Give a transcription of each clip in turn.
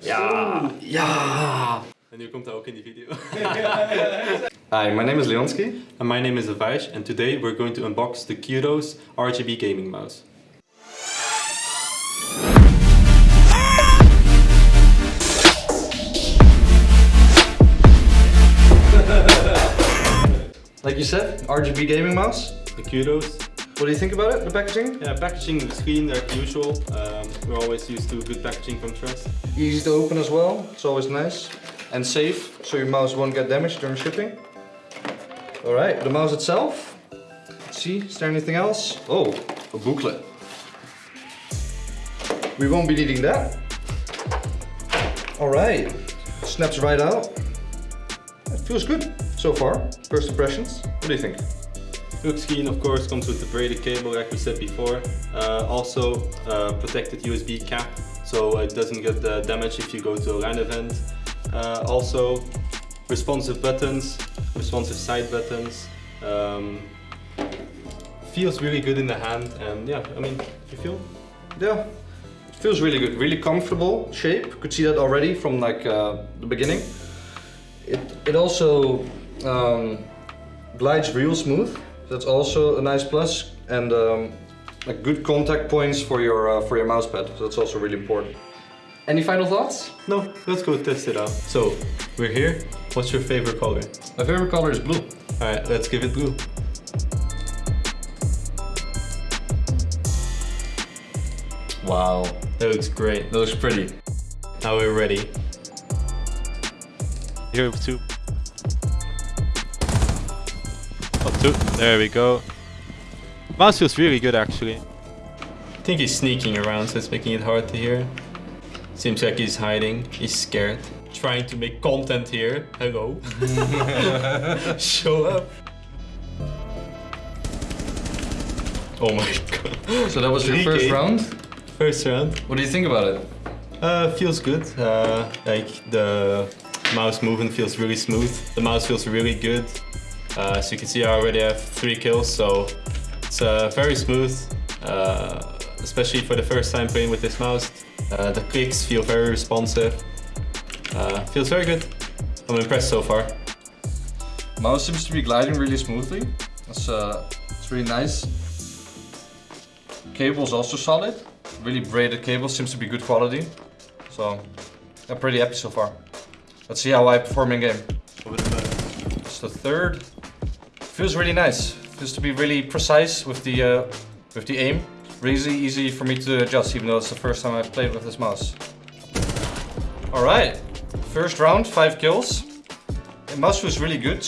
Ja, ja. En nu komt hij ook in die video. Hi, my name is Leonski. and my name is Avaish and today we're going to unbox the Kudos RGB gaming mouse. Like you said, RGB gaming mouse. The Kudos. What do you think about it, the packaging? Yeah, packaging the screen like usual. Um, we're always used to good packaging from Trust. Easy to open as well, it's always nice. And safe, so your mouse won't get damaged during shipping. Alright, the mouse itself. Let's see, is there anything else? Oh, a booklet. We won't be needing that. Alright, snaps right out. It feels good so far, first impressions. What do you think? Hook screen of course comes with the braided cable like we said before. Uh, also uh, protected USB cap so it doesn't get uh, damaged if you go to a LAN event. Uh, also responsive buttons, responsive side buttons. Um, feels really good in the hand and yeah, I mean, you feel? Yeah, feels really good, really comfortable shape. Could see that already from like uh, the beginning. It, it also um, glides real smooth. That's also a nice plus and um, like good contact points for your uh, for your mouse pad. So that's also really important. Any final thoughts? No, let's go test it out. So, we're here. What's your favorite color? My favorite color is blue. Alright, let's give it blue. Wow, That looks great. that looks pretty. Now we're ready. Here two. Two. There we go. Mouse feels really good actually. I think he's sneaking around, so it's making it hard to hear. Seems like he's hiding. He's scared. Trying to make content here. Hello. Show up. Oh my god. So that was your first round. First round. What do you think about it? Uh, feels good. Uh, like the mouse movement feels really smooth. The mouse feels really good. Uh, as you can see, I already have three kills, so it's uh, very smooth. Uh, especially for the first time playing with this mouse. Uh, the clicks feel very responsive. Uh, feels very good. I'm impressed so far. Mouse seems to be gliding really smoothly. That's uh, it's really nice. Cable is also solid. Really braided cable seems to be good quality. So I'm pretty happy so far. Let's see how I perform in game. It's the third. Feels really nice. Just to be really precise with the uh, with the aim. Really easy, for me to adjust, even though it's the first time I've played with this mouse. All right, first round, five kills. The mouse feels really good.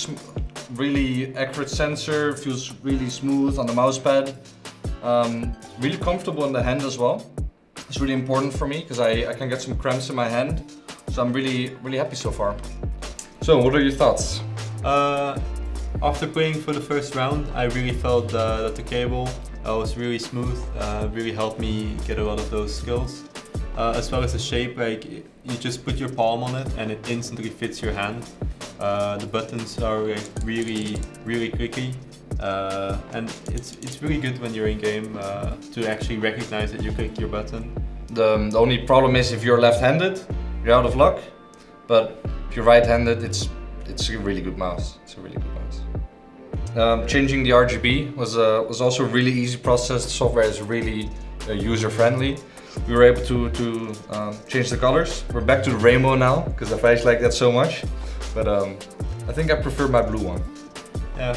Really accurate sensor, feels really smooth on the mouse pad. Um, really comfortable in the hand as well. It's really important for me because I, I can get some cramps in my hand. So I'm really, really happy so far. So what are your thoughts? Uh, after playing for the first round, I really felt uh, that the cable uh, was really smooth, uh, really helped me get a lot of those skills. Uh, as well as the shape, like you just put your palm on it and it instantly fits your hand. Uh, the buttons are like really, really clicky. Uh, and it's it's really good when you're in game to actually recognize that you click your button. The, the only problem is if you're left-handed, you're out of luck. But if you're right-handed, it's it's a really good mouse. It's a really good mouse. Um, changing the RGB was uh, was also a really easy process. The software is really uh, user-friendly. We were able to to um, change the colors. We're back to the rainbow now because I face like that so much. But um, I think I prefer my blue one. Yeah,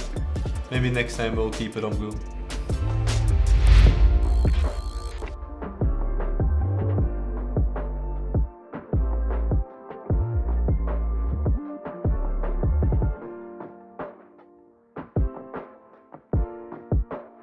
maybe next time we'll keep it on blue.